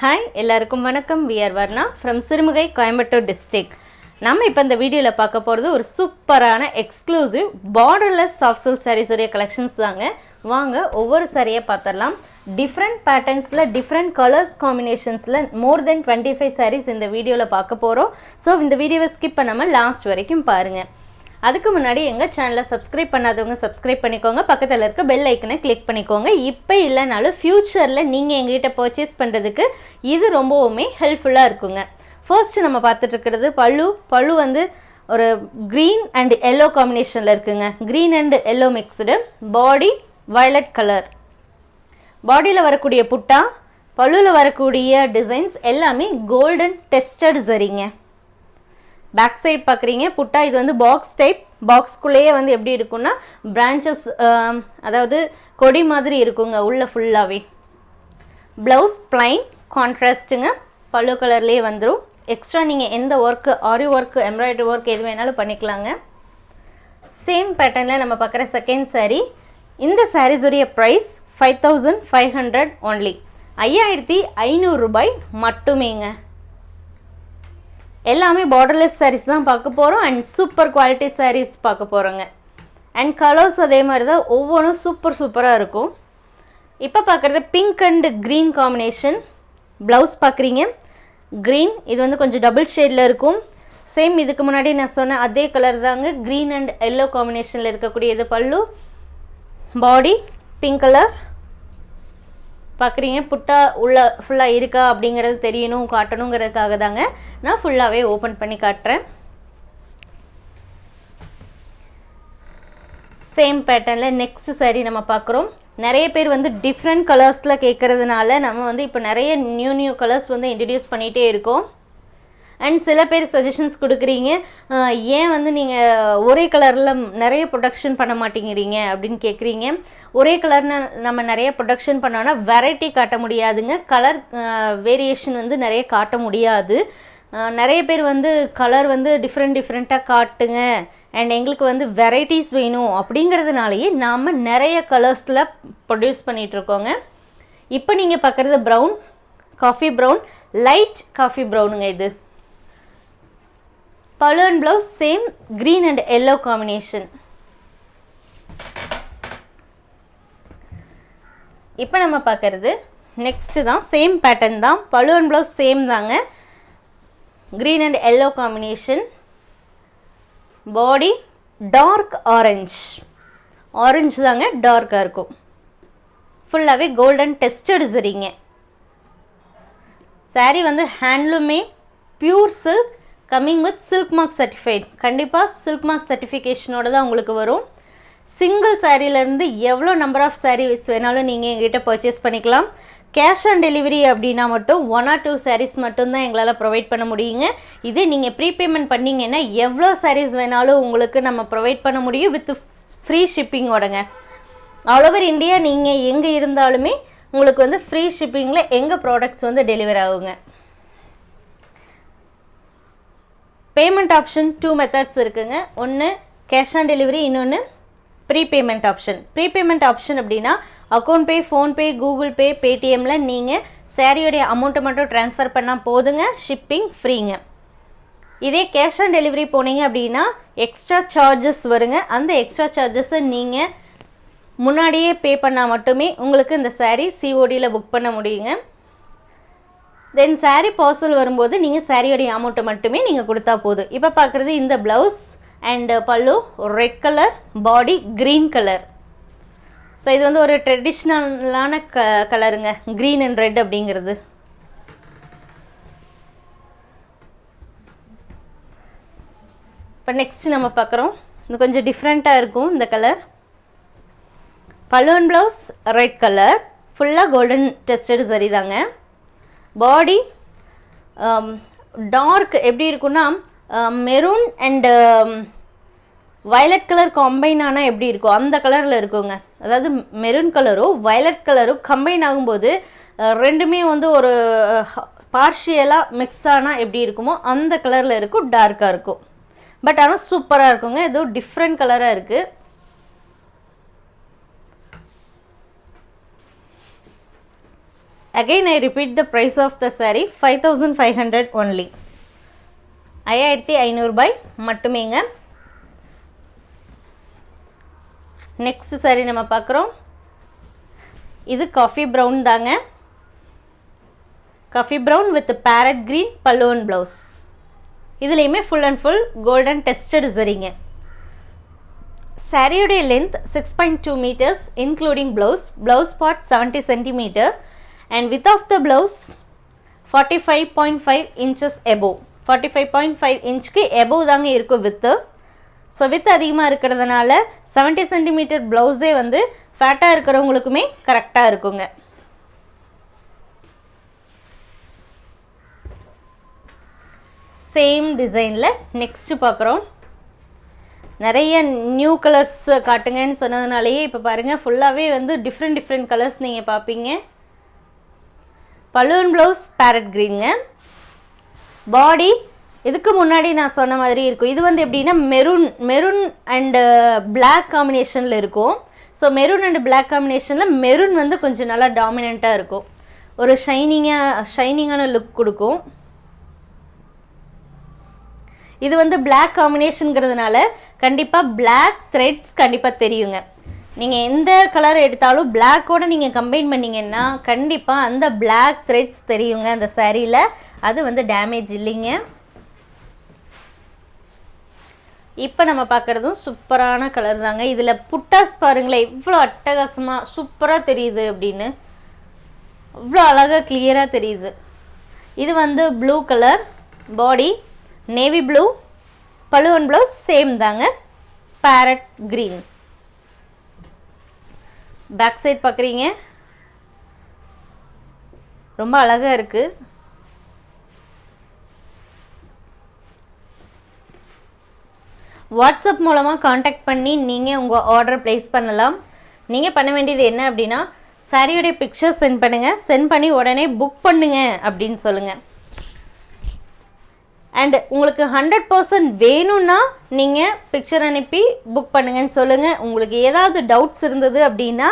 Hi எல்லாருக்கும் வணக்கம். V R Varna from Sirumugai Coimbatore district நம்ம இப்போ இந்த வீடியோவில் பார்க்க போகிறது ஒரு சூப்பரான exclusive borderless soft silk sarees உடைய கலெக்ஷன்ஸ் தாங்க. வாங்க ஒவ்வொரு சாரியை பார்த்துடலாம். டிஃப்ரெண்ட் பேட்டர்ன்ஸில் different colours காம்பினேஷன்ஸில் more than twenty five sarees இந்த வீடியோவில் பார்க்க போகிறோம் ஸோ இந்த வீடியோவை ஸ்கிப் பண்ணாமல் லாஸ்ட் வரைக்கும் பாருங்கள் அதுக்கு முன்னாடி எங்கள் சேனலை சப்ஸ்கிரைப் பண்ணாதவங்க சப்ஸ்கிரைப் பண்ணிக்கோங்க. பக்கத்தில் இருக்க பெல் ஐக்கனை கிளிக் பண்ணிக்கோங்க. இப்போ இல்லைனாலும் ஃப்யூச்சரில் நீங்கள் எங்ககிட்ட பர்ச்சேஸ் பண்ணுறதுக்கு இது ரொம்பவுமே ஹெல்ப்ஃபுல்லாக இருக்குங்க. ஃபர்ஸ்ட் நம்ம பார்த்துட்ருக்கிறது பழு பழு வந்து ஒரு க்ரீன் அண்ட் எல்லோ காம்பினேஷனில் இருக்குங்க. Green and yellow mixed body violet colour பாடியில் வரக்கூடிய புட்டா? பழுவில் வரக்கூடிய டிசைன்ஸ் எல்லாமே கோல்டன் டெஸ்டட் சரிங்க. பேக் சைட் பார்க்குறீங்க. புட்டா இது வந்து பாக்ஸ் டைப் பாக்ஸ்குள்ளேயே வந்து எப்படி இருக்கும்னா பிரான்ச்சஸ் அதாவது கொடி மாதிரி இருக்குங்க உள்ளே ஃபுல்லாகவே ப்ளவுஸ் ப்ளைன் கான்ட்ராஸ்ட்டுங்க பல்லு கலர்லேயே வந்துடும் எக்ஸ்ட்ரா நீங்கள் எந்த work aari work embroidery work எது வேணாலும் பண்ணிக்கலாங்க. சேம் பேட்டர்னில் நம்ம பார்க்குற செகண்ட் சாரீ இந்த சாரீஸுடைய price five thousand five hundred only ஐயாயிரத்தி ஐநூறுரூபாய் மட்டுமேங்க. எல்லாமே பார்டர்லெஸ் சாரீஸ் தான் பார்க்க போகிறோம் அண்ட் சூப்பர் குவாலிட்டி சாரீஸ் பார்க்க போகிறோங்க அண்ட் கலர்ஸ் அதே மாதிரி தான் ஒவ்வொன்றும் சூப்பர் சூப்பராக இருக்கும். இப்போ பார்க்குறது pink and green combination blouse பார்க்குறீங்க. க்ரீன் இது வந்து கொஞ்சம் டபுள் ஷேடில் இருக்கும். சேம் இதுக்கு முன்னாடி நான் சொன்ன அதே கலர் தாங்க. க்ரீன் அண்ட் எல்லோ காம்பினேஷனில் இருக்கக்கூடிய இது பல்லு. பாடி பிங்க் கலர் பார்க்குறீங்க புட்டா உள்ள ஃபுல்லாக இருக்கா அப்படிங்கிறது தெரியணும் காட்டணுங்கிறதுக்காக தாங்க நான் ஃபுல்லாகவே ஓப்பன் பண்ணி காட்டுறேன். சேம் பேட்டர்னில் நெக்ஸ்ட் சரி நம்ம பார்க்குறோம் நிறைய பேர் வந்து டிஃப்ரெண்ட் கலர்ஸில் கேட்குறதுனால நம்ம வந்து இப்போ நிறைய நியூ நியூ கலர்ஸ் வந்து இன்ட்ரடியூஸ் பண்ணிகிட்டே இருக்கோம். அண்ட் சில பேர் சஜஷன்ஸ் கொடுக்குறீங்க. ஏன் வந்து நீங்கள் ஒரே கலரில் நிறைய ப்ரொடக்ஷன் பண்ண மாட்டேங்கிறீங்க அப்படின்னு கேட்குறீங்க ஒரே கலர்னு நம்ம நிறைய ப்ரொடக்ஷன் பண்ணோன்னா வெரைட்டி காட்ட முடியாதுங்க. கலர் வேரியேஷன் வந்து நிறைய காட்ட முடியாது. நிறைய பேர் வந்து கலர் வந்து டிஃப்ரெண்ட் டிஃப்ரெண்ட்டாக காட்டுங்க. அண்ட் எங்களுக்கு வந்து வெரைட்டிஸ் வேணும் அப்படிங்கிறதுனாலயே நாம் நிறைய கலர்ஸில் ப்ரொடியூஸ் பண்ணிகிட்ருக்கோங்க இப்போ நீங்கள் பார்க்குறது brown coffee brown light coffee ப்ரௌனுங்க இது. Pallu and blouse same green and yellow combination இப்போ நம்ம பார்க்கறது நெக்ஸ்ட்டு தான். சேம் பேட்டர்ன் தான். பலு அண்ட் ப்ளவுஸ் சேம் தாங்க. Green and yellow combination body dark orange orange தாங்க டார்க்காக இருக்கும். ஃபுல்லாகவே கோல்டன் டெஸ்டட் சரிங்க. Saree வந்து ஹேண்ட்லூமே pure silk coming with silk mark certified கண்டிப்பாக சில்க் மார்க் சர்டிஃபிகேஷனோட தான் உங்களுக்கு வரும். சிங்கிள் சாரீலேருந்து எவ்வளோ நம்பர் ஆஃப் சாரீஸ் வேணாலும் நீங்கள் எங்கிட்ட பர்ச்சேஸ் பண்ணிக்கலாம். கேஷ் ஆன் டெலிவரி அப்படின்னா மட்டும் ஒன் ஆர் டூ சாரீஸ் மட்டும்தான் எங்களால் ப்ரொவைட் பண்ண முடியுங்க. இதே நீங்கள் ப்ரீபேமெண்ட் பண்ணிங்கன்னா எவ்வளோ சாரீஸ் வேணாலும் உங்களுக்கு நம்ம ப்ரொவைட் பண்ண முடியும் வித் ஃப்ரீ ஷிப்பிங்கோடங்க ஆல் ஓவர் இந்தியா நீங்கள் எங்கே இருந்தாலுமே உங்களுக்கு வந்து ஃப்ரீ ஷிப்பிங்கில் எங்கள் ப்ராடக்ட்ஸ் வந்து டெலிவர் ஆகுங்க. பேமெண்ட் ஆப்ஷன் டூ மெத்தட்ஸ் இருக்குங்க. ஒன்று கேஷ் ஆன் டெலிவரி இன்னொன்று ப்ரீபேமெண்ட் ஆப்ஷன் ப்ரீபேமெண்ட் ஆப்ஷன் அப்படின்னா account pay PhonePe Google Pay பேடிஎம்மில் நீங்கள் சேரீயோடைய அமௌண்ட்டை மட்டும் ட்ரான்ஸ்ஃபர் பண்ணால் போதுங்க. ஷிப்பிங் ஃப்ரீங்க இதே கேஷ் ஆன் டெலிவரி போனீங்க அப்படின்னா எக்ஸ்ட்ரா சார்ஜஸ் வருங்க. அந்த எக்ஸ்ட்ரா சார்ஜஸை நீங்கள் முன்னாடியே பே பண்ணால் மட்டுமே உங்களுக்கு இந்த சாரீ சிஓடியில் புக் பண்ண முடியுங்க. தென் சாரீ பார்சல் வரும்போது நீங்கள் சாரியோடைய அமௌண்ட்டை மட்டுமே நீங்கள் கொடுத்தா போதும். இப்போ பார்க்குறது இந்த blouse and pallu red colour body green colour so இது வந்து ஒரு ட்ரெடிஷ்னலான க கலருங்க க்ரீன் அண்ட் ரெட் அப்படிங்கிறது. இப்போ நெக்ஸ்ட் நம்ம பார்க்குறோம். இது கொஞ்சம் டிஃப்ரெண்ட்டாக இருக்கும் இந்த கலர் பலூன் ப்ளவுஸ் ரெட் கலர் ஃபுல்லாக கோல்டன் டெஸ்டட் சரி தாங்க. பாடி டார்க் um, எப்படி இருக்குன்னா maroon and violet colour combine ஆனால் எப்படி இருக்கும் அந்த கலரில் இருக்குங்க. அதாவது மெரூன் கலரும் வயலட் கலரும் கம்பைன் ஆகும்போது ரெண்டுமே வந்து ஒரு பார்ஷியலாக மிக்ஸ் ஆனால் எப்படி இருக்குமோ அந்த கலரில் இருக்கும் டார்க்காக இருக்கும். பட் ஆனால் சூப்பராக இருக்குங்க ஏதோ டிஃப்ரெண்ட் கலராக இருக்குது again I repeat the price of the saree five thousand five hundred only ஐயாயிரத்தி ஐநூறுபாய் மட்டுமேங்க. நெக்ஸ்ட் saree நம்ம பார்க்குறோம். இது காஃபி ப்ரௌன் தாங்க. Coffee brown with parrot green பல்லுவன் ப்ளவுஸ் இதுலேயுமே full and full golden tested சரிங்க சாரியுடைய length six point two metres including blouse blouse part seventy centimetre and width of the blouse forty five point five inches above forty five point five இன்ச்சுக்கு above தாங்க இருக்கும் with so with அதிகமாக இருக்கிறதுனால seventy centimetre ப்ளவுஸே வந்து ஃபேட்டாக இருக்கிறவங்களுக்குமே கரெக்டாக இருக்குங்க. Same டிசைனில் next பார்க்குறோம். நிறைய நியூ கலர்ஸ் காட்டுங்கன்னு சொன்னதுனாலேயே இப்போ பாருங்கள் ஃபுல்லாகவே வந்து டிஃப்ரெண்ட் டிஃப்ரெண்ட் கலர்ஸ் நீங்கள் பார்ப்பீங்க. பலூன் ப்ளவுஸ் பேரட் க்ரீனுங்க பாடி இதுக்கு முன்னாடி நான் சொன்ன மாதிரி இருக்கும். இது வந்து எப்படின்னா மெரூன் மெரூன் அண்டு பிளாக் காம்பினேஷனில் இருக்கும். ஸோ மெரூன் அண்ட் பிளாக் காம்பினேஷனில் மெரூன் வந்து கொஞ்சம் நல்லா டாமினண்ட்டாக இருக்கும். ஒரு ஷைனிங்காக ஷைனிங்கான லுக் கொடுக்கும். இது வந்து பிளாக் காம்பினேஷனுங்கிறதுனால கண்டிப்பாக பிளாக் த்ரெட்ஸ் கண்டிப்பாக தெரியுங்க. நீங்கள் எந்த கலர் எடுத்தாலும் பிளாக்கோடு நீங்கள் கம்பைன் பண்ணிங்கன்னா கண்டிப்பாக அந்த பிளாக் த்ரெட்ஸ் தெரியுங்க அந்த சாரியில் அது வந்து டேமேஜ் இல்லைங்க. இப்போ நம்ம பார்க்குறதும் சூப்பரான கலர் தாங்க. இதில் புட்டாஸ் பாருங்களேன் இவ்வளோ அட்டகாசமாக சூப்பராக தெரியுது அப்படின்னு. இவ்வளோ அழகாக கிளியராக தெரியுது. இது வந்து blue colour body navy blue பழுவன் blouse same தாங்க. பேரட் க்ரீன் பேக் சைட் பார்க்குறீங்க ரொம்ப அழகாக இருக்குது வாட்ஸ்அப் மூலமாக காண்டாக்ட் பண்ணி நீங்கள் உங்கள் ஆர்டர் ப்ளேஸ் பண்ணலாம். நீங்கள் பண்ண வேண்டியது என்ன அப்படின்னா சாரியோடைய பிக்சர் சென்ட் பண்ணுங்கள் சென்ட் பண்ணி உடனே புக் பண்ணுங்கள் அப்படின்னு சொல்லுங்கள் அண்ட் உங்களுக்கு ஹண்ட்ரட் பர்சன்ட் வேணும்னா நீங்கள் பிக்சர் அனுப்பி புக் பண்ணுங்கன்னு சொல்லுங்கள் உங்களுக்கு ஏதாவது டவுட்ஸ் இருந்தது அப்படின்னா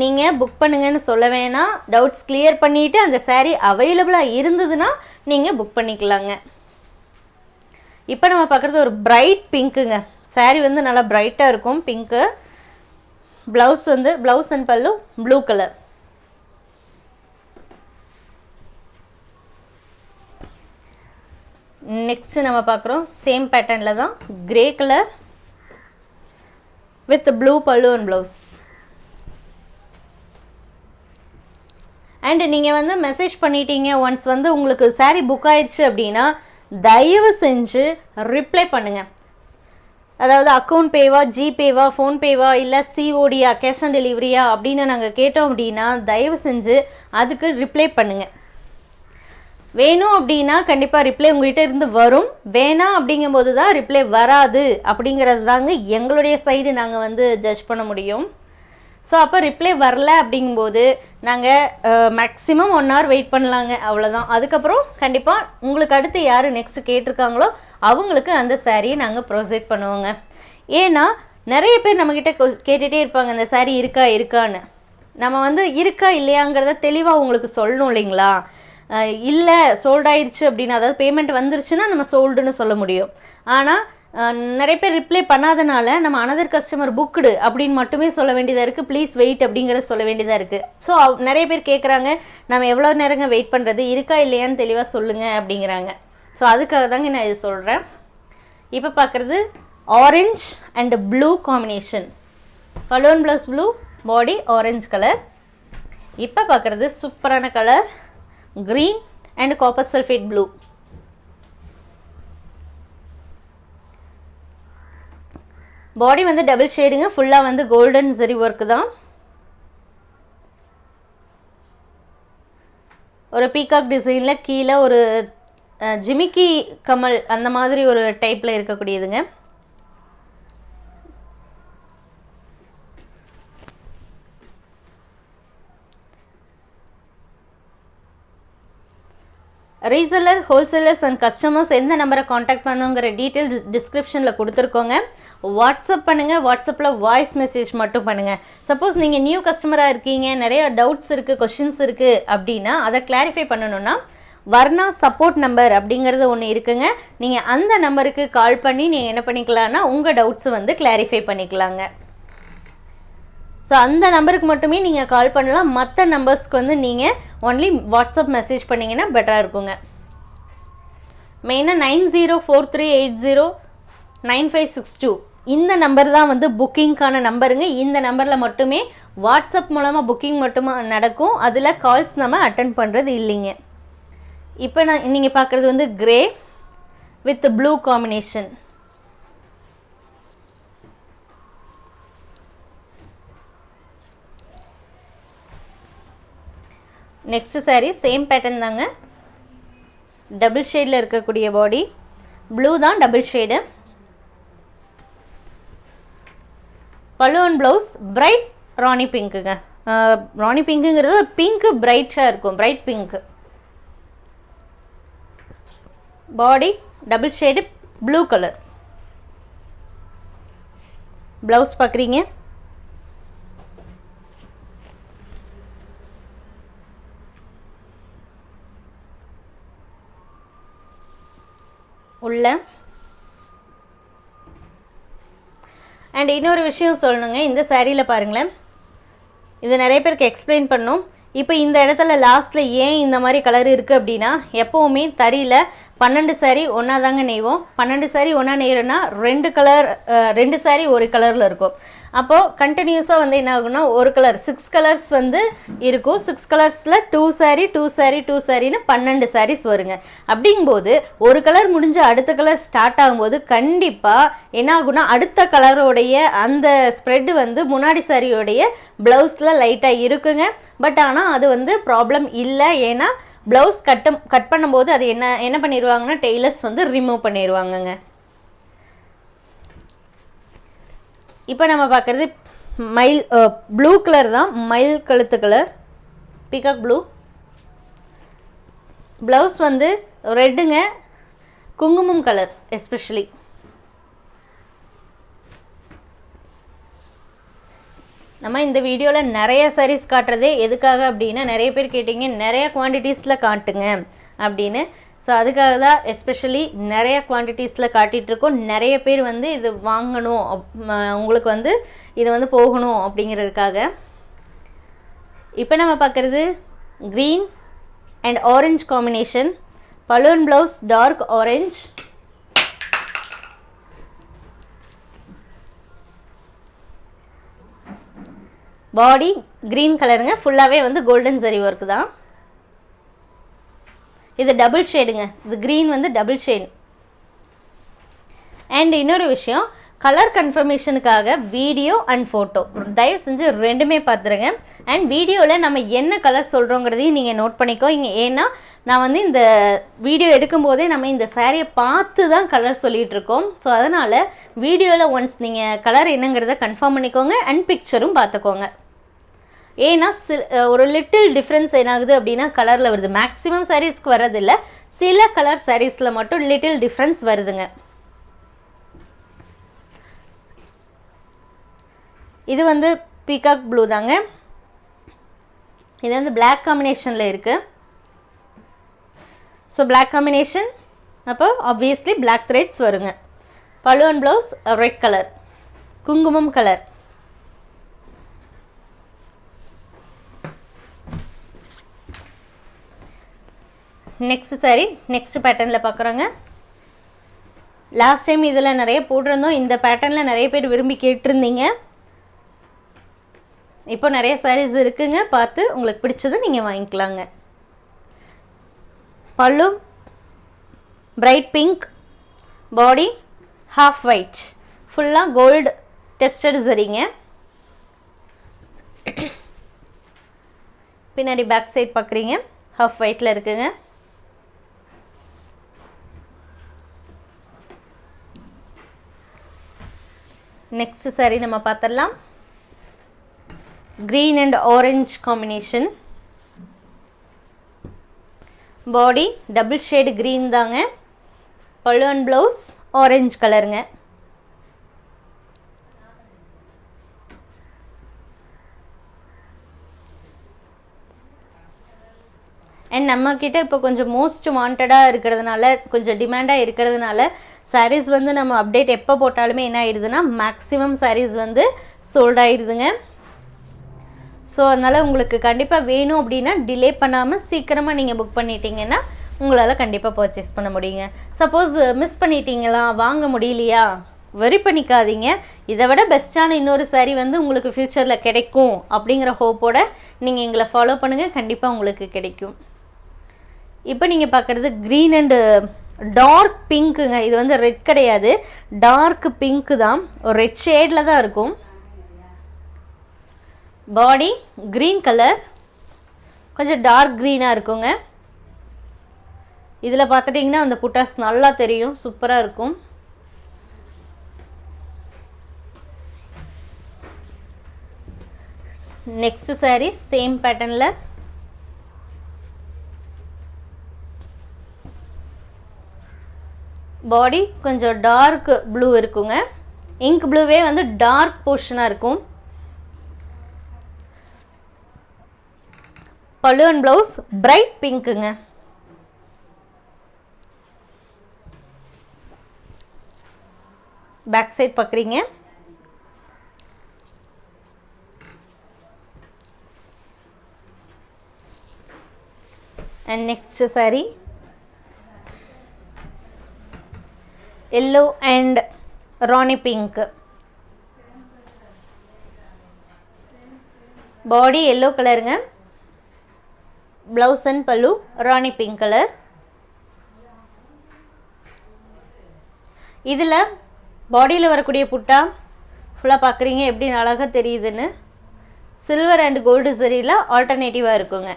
நீங்கள் புக் பண்ணுங்கன்னு சொல்ல வேணாம். டவுட்ஸ் கிளியர் பண்ணிவிட்டு அந்த சாரீ அவைலபிளாக இருந்ததுன்னா நீங்கள் புக் பண்ணிக்கலாங்க. இப்போ நம்ம பார்க்குறது ஒரு பிரைட் பிங்க்குங்க சாரீ வந்து நல்லா பிரைட்டாக இருக்கும். பிங்க்கு ப்ளவுஸ் வந்து blouse and pallu blue colour next நம்ம பார்க்குறோம். சேம் பேட்டர்னில் தான். Grey colour with blue pallu and blouse and நீங்கள் வந்து மெசேஜ் பண்ணிட்டீங்க. ஒன்ஸ் வந்து உங்களுக்கு saree புக் ஆயிடுச்சு அப்படின்னா தயவு செஞ்சு ரிப்ளை பண்ணுங்கள் அதாவது அக்கௌண்ட் பேவா ஜிபேவா ஃபோன்பேவா இல்லை சிஓடியா கேஷ் ஆன் டெலிவரியா அப்படின்னு நாங்கள் கேட்டோம் அப்படின்னா தயவு செஞ்சு அதுக்கு ரிப்ளை பண்ணுங்கள் வேணும் அப்படின்னா கண்டிப்பாக ரிப்ளை உங்கள்கிட்ட இருந்து வரும். வேணாம் அப்படிங்கும்போது தான் ரிப்ளை வராது. அப்படிங்கிறது தாங்க எங்களுடைய சைடு நாங்கள் வந்து ஜட்ஜ் பண்ண முடியும். ஸோ அப்போ ரிப்ளை வரல அப்படிங்கும்போது நாங்கள் மேக்ஸிமம் ஒன் ஹவர் வெயிட் பண்ணலாங்க. அவ்வளோதான் அதுக்கப்புறம் கண்டிப்பாக உங்களுக்கு அடுத்து யார் நெக்ஸ்ட் கேட்டிருக்காங்களோ அவங்களுக்கு அந்த சாரியை நாங்கள் ப்ரொசைட் பண்ணுவோங்க. ஏன்னா நிறைய பேர் நம்மக்கிட்ட கேட்டுகிட்டே இருப்பாங்க அந்த saree இருக்கா இருக்கான்னு. நம்ம வந்து இருக்கா இல்லையாங்கிறத தெளிவாக உங்களுக்கு சொல்லணும் இல்லைங்களா? இல்லை சோல்ட் ஆயிடுச்சு அப்படின்னு அதாவது பேமெண்ட் வந்துருச்சுன்னா நம்ம சோல்டுன்னு சொல்ல முடியும். ஆனால் நிறைய பேர் ரிப்ளை பண்ணாதனால நம்ம அனதர் கஸ்டமர் புக்குடு அப்படின்னு மட்டுமே சொல்ல வேண்டியதாக இருக்குது ப்ளீஸ் வெயிட் அப்படிங்கிறத சொல்ல வேண்டியதாக இருக்குது ஸோ நிறைய பேர் கேட்குறாங்க நம்ம எவ்வளோ நேரங்க வெயிட் பண்ணுறது இருக்கா இல்லையான்னு தெளிவாக சொல்லுங்கள் அப்படிங்கிறாங்க. ஸோ அதுக்காக தாங்க நான் இது சொல்கிறேன் இப்போ பார்க்குறது orange and blue combination balloon blouse blue body orange colour இப்போ பார்க்குறது சூப்பரான colour green and copper sulphate blue body வந்து டபுள் ஷேடுங்க ஃபுல்லாக வந்து கோல்டன் சரி ஒர்க்கு தான். ஒரு பீகாக் டிசைனில் கீழே ஒரு ஜிமிக்கி கமல் அந்த மாதிரி ஒரு டைப்பில் இருக்கக்கூடியதுங்க. ரீசெல்லர் ஹோல்சேலர்ஸ் அண்ட் கஸ்டமர்ஸ் எந்த நம்பரை காண்டாக்ட் பண்ணுங்கிற டீட்டெயில்ஸ் டிஸ்கிரிப்ஷனில் கொடுத்துருக்கோங்க. வாட்ஸ்அப் பண்ணுங்கள் வாட்ஸ்அப்பில் வாய்ஸ் மெசேஜ் மட்டும் பண்ணுங்கள் சப்போஸ் நீங்கள் நியூ கஸ்டமராக இருக்கீங்க நிறைய டவுட்ஸ் இருக்குது கொஷின்ஸ் இருக்குது அப்படின்னா அதை கிளாரிஃபை பண்ணணும்னா வர்ணா சப்போர்ட் நம்பர் அப்படிங்கிறது ஒன்று இருக்குங்க. நீங்கள் அந்த நம்பருக்கு கால் பண்ணி நீங்கள் என்ன பண்ணிக்கலாம்னா உங்கள் டவுட்ஸை வந்து கிளாரிஃபை பண்ணிக்கலாங்க. ஸோ அந்த நம்பருக்கு மட்டுமே நீங்கள் கால் பண்ணலாம். மற்ற நம்பர்ஸ்க்கு வந்து நீங்கள் ஒன்லி வாட்ஸ்அப் மெசேஜ் பண்ணிங்கன்னா பெட்டராக இருக்குங்க. மெயினாக nine zero four three eight zero nine five six two. இந்த நம்பர் தான் வந்து புக்கிங்க்கான நம்பருங்க இந்த நம்பரில் மட்டுமே வாட்ஸ்அப் மூலமாக புக்கிங் மட்டுமா நடக்கும். அதில் கால்ஸ் நம்ம அட்டன் பண்ணுறது இல்லைங்க. இப்போ நான் நீங்கள் பார்க்குறது வந்து grey with blue combination next sari same pattern தாங்க. டபுள் ஷேடில் இருக்கக்கூடிய பாடி ப்ளூ தான் double shade balloon blouse bright rani பிங்க்குங்க rani பிங்க்குங்கிறது பிங்க்கு பிரைட்டாக இருக்கும். Bright pink body double shade blue colour blouse பார்க்குறீங்க உள்ள. அண்ட் இன்னொரு விஷயம் சொல்லணுங்க. இந்த சேரீயில் பாருங்களேன். இது நிறைய பேருக்கு எக்ஸ்பிளைன் பண்ணும். இப்போ இந்த இடத்துல லாஸ்ட்டில் ஏன் இந்த மாதிரி கலர் இருக்குது அப்படின்னா எப்போவுமே தறியில் பன்னெண்டு சாரி ஒன்றா தாங்க நெய்வோம். பன்னெண்டு சாரி ஒன்றா நெய்கிறோன்னா ரெண்டு கலர் ரெண்டு சாரி ஒரு கலரில் இருக்கும். அப்போது கண்டினியூஸாக வந்து என்ன ஆகும்னா ஒரு கலர் சிக்ஸ் கலர்ஸ் வந்து இருக்கும். சிக்ஸ் கலர்ஸில் two sari two sari two சாரின்னு பன்னெண்டு சாரீஸ் வருங்க. அப்படிங்கும்போது ஒரு கலர் முடிஞ்சு அடுத்த கலர் ஸ்டார்ட் ஆகும்போது கண்டிப்பாக என்ன ஆகும்னா அடுத்த கலரோடைய அந்த ஸ்ப்ரெட்டு வந்து முன்னாடி சாரியோடைய ப்ளவுஸில் லைட்டாக இருக்குங்க. பட் ஆனால் அது வந்து ப்ராப்ளம் இல்லை. ஏன்னா ப்ளவுஸ் கட்டம் கட் பண்ணும்போது அது என்ன என்ன பண்ணிடுவாங்கன்னா டெய்லர்ஸ் வந்து ரிமூவ் பண்ணிடுவாங்கங்க இப்போ நம்ம பார்க்குறது மயில் ப்ளூ கலர் தான் மயில் கழுத்து கலர் பிகாக் ப்ளூ ப்ளவுஸ் வந்து ரெட்டுங்க குங்குமம் கலர் எஸ்பெஷலி நம்ம இந்த வீடியோவில் நிறைய சாரீஸ் காட்டுறது எதுக்காக அப்படின்னா நிறைய பேர் கேட்டிங்க நிறைய குவான்டிட்டிஸில் காட்டுங்க அப்படின்னு. ஸோ அதுக்காக தான் எஸ்பெஷலி நிறைய குவான்டிட்டிஸில் காட்டிகிட்ருக்கோம் நிறைய பேர் வந்து இது வாங்கணும் அப்- உங்களுக்கு வந்து இது வந்து போகணும் அப்படிங்கிறதுக்காக. இப்போ நம்ம பார்க்குறது green and orange combination balloon blouse dark orange body green கலருங்க ஃபுல்லாகவே வந்து கோல்டன் சரி ஒர்க் தான். இது டபுள் ஷேடுங்க இது க்ரீன் வந்து டபுள் ஷேட் அண்ட் இன்னொரு விஷயம் கலர் கன்ஃபர்மேஷனுக்காக வீடியோ அண்ட் ஃபோட்டோ தயவு செஞ்சு ரெண்டுமே பார்த்துருங்க அண்ட் வீடியோவில் நம்ம என்ன கலர் சொல்கிறோங்கிறதையும் நீங்கள் நோட் பண்ணிக்கோ. இங்கே ஏன்னா நான் வந்து இந்த வீடியோ எடுக்கும்போதே நம்ம இந்த சாரியை பார்த்து தான் கலர் சொல்லிகிட்ருக்கோம் ஸோ அதனால் வீடியோவில் ஒன்ஸ் நீங்கள் கலர் என்னங்கிறத கன்ஃபார்ம் பண்ணிக்கோங்க அண்ட் பிக்சரும் பார்த்துக்கோங்க ஏன்னா சி ஒரு லிட்டில் டிஃப்ரென்ஸ் என்னாகுது அப்படின்னா கலரில் வருது. மேக்ஸிமம் சாரீஸ்க்கு வர்றதில்ல. சில கலர் சாரீஸில் மட்டும் லிட்டில் டிஃப்ரென்ஸ் வருதுங்க. இது வந்து பீகாக் ப்ளூ தாங்க. இது வந்து பிளாக் காம்பினேஷனில் இருக்குது ஸோ பிளாக் காம்பினேஷன் அப்போ ஆப்வியஸ்லி பிளாக் த்ரெட்ஸ் வருங்க. பழுவன் ப்ளவுஸ் ரெட் கலர் குங்குமம் கலர் நெக்ஸ்ட் சாரி நெக்ஸ்ட் பேட்டர்னில் பார்க்குறோங்க லாஸ்ட் டைம் இதில் நிறைய போட்டிருந்தோம். இந்த பேட்டர்னில் நிறைய பேர் விரும்பி கேட்டிருந்தீங்க. இப்போ நிறைய சாரீஸ் இருக்குங்க. பார்த்து உங்களுக்கு பிடிச்சது நீங்கள் வாங்கிக்கலாங்க. Pallu bright pink body half white ஃபுல்லாக கோல்டு டெஸ்டட் சரிங்க பின்னாடி பேக் சைட் பார்க்குறீங்க ஹாஃப் ஒயிட்டில் இருக்குங்க. நெக்ஸ்ட் saree நம்ம பார்த்துடலாம் green and orange combination body double shade green தாங்க. பல்லுவன் ப்ளவுஸ் ஆரஞ்சு கலருங்க அண்ட் நம்மக்கிட்ட இப்போ கொஞ்சம் மோஸ்ட் வாண்டடாக இருக்கிறதுனால கொஞ்சம் டிமாண்டாக இருக்கிறதுனால சாரீஸ் வந்து நம்ம அப்டேட் எப்போ போட்டாலுமே என்ன ஆயிடுதுன்னா மேக்ஸிமம் சாரீஸ் வந்து சோல்ட் ஆயிடுதுங்க. ஸோ அதனால் உங்களுக்கு கண்டிப்பாக வேணும் அப்படின்னா டிலே பண்ணாமல் சீக்கிரமாக நீங்கள் புக் பண்ணிட்டீங்கன்னா உங்களால் கண்டிப்பாக பர்ச்சேஸ் பண்ண முடியுங்க. சப்போஸ் மிஸ் பண்ணிட்டீங்களா வாங்க முடியலையா? வெரி பண்ணிக்காதீங்க. இதை விட பெஸ்ட்டான இன்னொரு saree வந்து உங்களுக்கு ஃப்யூச்சரில் கிடைக்கும் அப்படிங்கிற ஹோப்போட நீங்கள் எங்களை ஃபாலோ பண்ணுங்கள் கண்டிப்பாக உங்களுக்கு கிடைக்கும். இப்போ நீங்கள் பார்க்குறது க்ரீன் அண்டு டார்க் பிங்க்குங்க இது வந்து ரெட் கிடையாது. டார்க் பிங்க்கு தான். ஒரு ரெட் ஷேடில் தான் இருக்கும். பாடி க்ரீன் கலர் கொஞ்சம் டார்க் க்ரீனாக இருக்குங்க. இதில் பார்த்துட்டிங்கன்னா அந்த புட்டாஸ் நல்லா தெரியும். சூப்பராக இருக்கும். நெக்ஸ்ட் சாரீ சேம் பேட்டர்னில் பாடி கொஞ்சம் டார்க் ப்ளூ இருக்குங்க. இங்க் ப்ளூவே வந்து டார்க் போர்ஷனாக இருக்கும். பலூன் ப்ளவுஸ் பிரைட் பிங்க்குங்க பேக் சைட் பார்க்குறீங்க and next sari yellow and rani pink. Body yellow கலருங்க blouse and pallu rani pink colour இதில் பாடியில் வரக்கூடிய புட்டா ஃபுல்லாக பார்க்குறீங்க எப்படி அழகாக தெரியுதுன்னு. சில்வர் அண்ட் கோல்டு சரியில் ஆல்டர்னேட்டிவாக இருக்குங்க.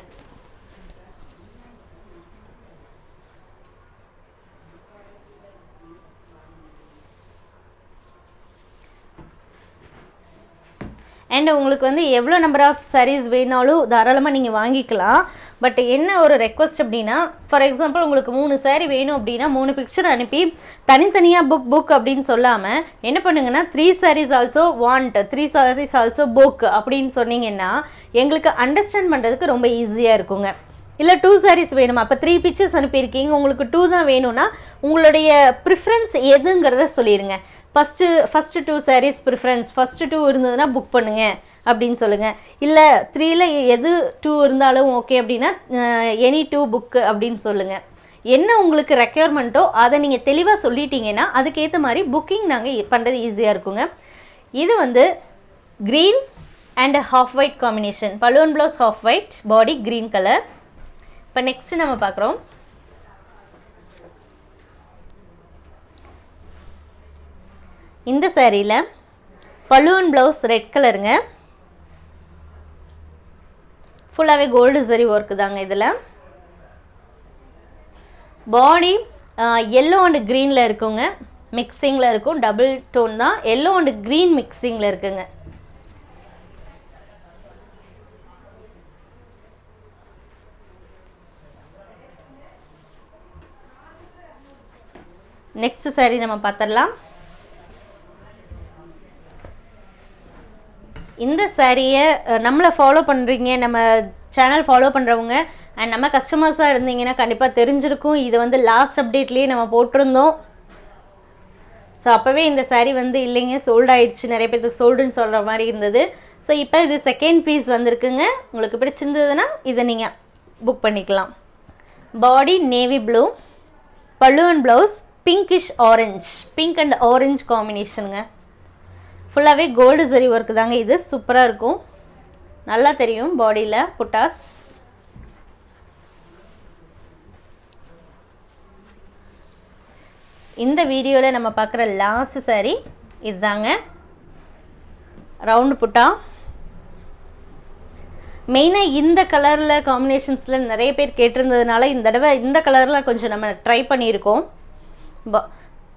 அண்ட் உங்களுக்கு வந்து எவ்வளோ நம்பர் ஆஃப் சாரீஸ் வேணாலும் தாராளமாக நீங்கள் வாங்கிக்கலாம். பட் என்ன ஒரு ரெக்வஸ்ட் அப்படின்னா ஃபார் எக்ஸாம்பிள் உங்களுக்கு மூணு சாரீ வேணும் அப்படின்னா மூணு பிக்சர் அனுப்பி தனித்தனியாக புக் புக் அப்படின்னு சொல்லாமல் என்ன பண்ணுங்கன்னா three saris also want three saris also book அப்படின்னு சொன்னீங்கன்னா எங்களுக்கு அண்டர்ஸ்டாண்ட் பண்ணுறதுக்கு ரொம்ப ஈஸியாக இருக்குங்க. இல்லை டூ சாரீஸ் வேணுமா? அப்போ த்ரீ பிக்சர்ஸ் அனுப்பியிருக்கீங்க உங்களுக்கு டூ தான் வேணும்னா உங்களுடைய ப்ரிஃபரன்ஸ் எதுங்கிறத சொல்லிடுங்க first first two saris preference first two இருந்ததுன்னா புக் பண்ணுங்க அப்படின்னு சொல்லுங்கள் இல்லை த்ரீல எது டூ இருந்தாலும் ஓகே அப்படின்னா எனி டூ புக்கு அப்படின்னு சொல்லுங்கள் என்ன உங்களுக்கு ரெக்யர்மெண்ட்டோ அதை நீங்கள் தெளிவாக சொல்லிட்டீங்கன்னா அதுக்கேற்ற மாதிரி புக்கிங் நாங்கள் பண்ணுறது ஈஸியாக இருக்குங்க. இது வந்து green and half white combination balloon blouse half white body green colour இப்போ நெக்ஸ்ட்டு நம்ம பார்க்குறோம். இந்த சேரீயில் பலூன் ப்ளவுஸ் ரெட் கலருங்க ஃபுல்லாகவே கோல்டு சரி ஒர்க்கு தாங்க இதில். பாடி எல்லோ அண்டு க்ரீனில் இருக்குங்க. மிக்சிங்கில் இருக்கும். டபுள் டோன் தான். எல்லோ அண்டு க்ரீன் மிக்சிங்கில் இருக்குங்க. நெக்ஸ்ட் சாரி நம்ம பார்த்துடலாம் இந்த சாரியை நம்மளை ஃபாலோ பண்ணுறீங்க நம்ம சேனல் ஃபாலோ பண்ணுறவங்க அண்ட் நம்ம கஸ்டமர்ஸாக இருந்தீங்கன்னா கண்டிப்பாக தெரிஞ்சிருக்கும். இது வந்து லாஸ்ட் அப்டேட்லேயே நம்ம போட்டிருந்தோம். ஸோ அப்போவே இந்த saree வந்து இல்லைங்க சோல்ட் ஆயிடுச்சு நிறைய பேருக்கு சோல்டுன்னு சொல்கிற மாதிரி இருந்தது. ஸோ இப்போ இது செகண்ட் பீஸ் வந்திருக்குங்க. உங்களுக்கு பிடிச்சிருந்ததுன்னா இதை நீங்கள் புக் பண்ணிக்கலாம். பாடி நேவி ப்ளூ பல்லுவன் blouse pinkish orange pink and orange காம்பினேஷனுங்க ஃபுல்லாகவே கோல்டு சரி ஒர்க்கு தாங்க இது. சூப்பராக இருக்கும். நல்லா தெரியும் பாடியில் புட்டாஸ். இந்த வீடியோவில் நம்ம பார்க்குற லாஸ்ட் saree இதுதாங்க. ரவுண்டு புட்டா. மெயினாக இந்த கலரில் காம்பினேஷன்ஸில் நிறைய பேர் கேட்டிருந்ததுனால இந்த தடவை இந்த கலரில் கொஞ்சம் நம்ம ட்ரை பண்ணியிருக்கோம். ப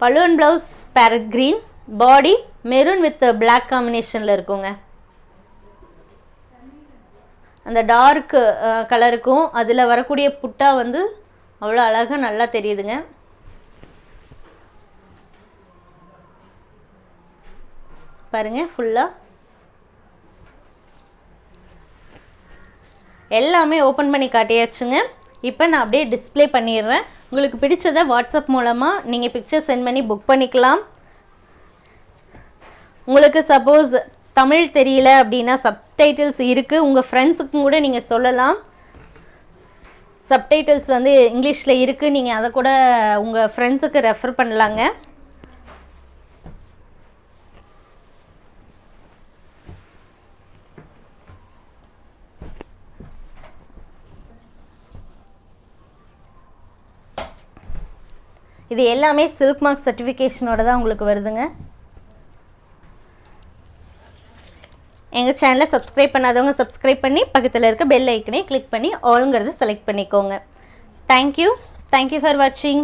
balloon blouse parrot green body maroon with black காம்பினேஷனில் இருக்குங்க. அந்த டார்க் கலருக்கும் அதில் வரக்கூடிய புட்டா வந்து அவ்வளோ அழகாக நல்லா தெரியுதுங்க. பாருங்க ஃபுல்லாக எல்லாமே ஓப்பன் பண்ணி காட்டியாச்சுங்க. இப்போ நான் அப்படியே டிஸ்ப்ளே பண்ணிடுறேன். உங்களுக்கு பிடிச்சதை வாட்ஸ்அப் மூலமாக நீங்கள் பிக்சர் சென்ட் பண்ணி புக் பண்ணிக்கலாம். உங்களுக்கு சப்போஸ் தமிழ் தெரியல அப்படின்னா சப்டைட்டில்ஸ் இருக்குது உங்கள் ஃப்ரெண்ட்ஸுக்கும் கூட நீங்கள் சொல்லலாம். சப்டைட்டில்ஸ் வந்து இங்கிலீஷில் இருக்குது நீங்கள் அதை கூட உங்கள் ஃப்ரெண்ட்ஸுக்கு ரெஃபர் பண்ணலாங்க. இது எல்லாமே சில்க் மார்க் சர்டிஃபிகேஷனோட தான் உங்களுக்கு வருதுங்க. எங்கள் சேனலை சப்ஸ்கிரைப் பண்ணாதவங்க சப்ஸ்கிரைப் பண்ணி பக்கத்தில் இருக்க பெல் ஐக்கனே கிளிக் பண்ணி ஆளுங்கிறத செலக்ட் பண்ணிக்கோங்க. Thank you thank you for வாட்சிங்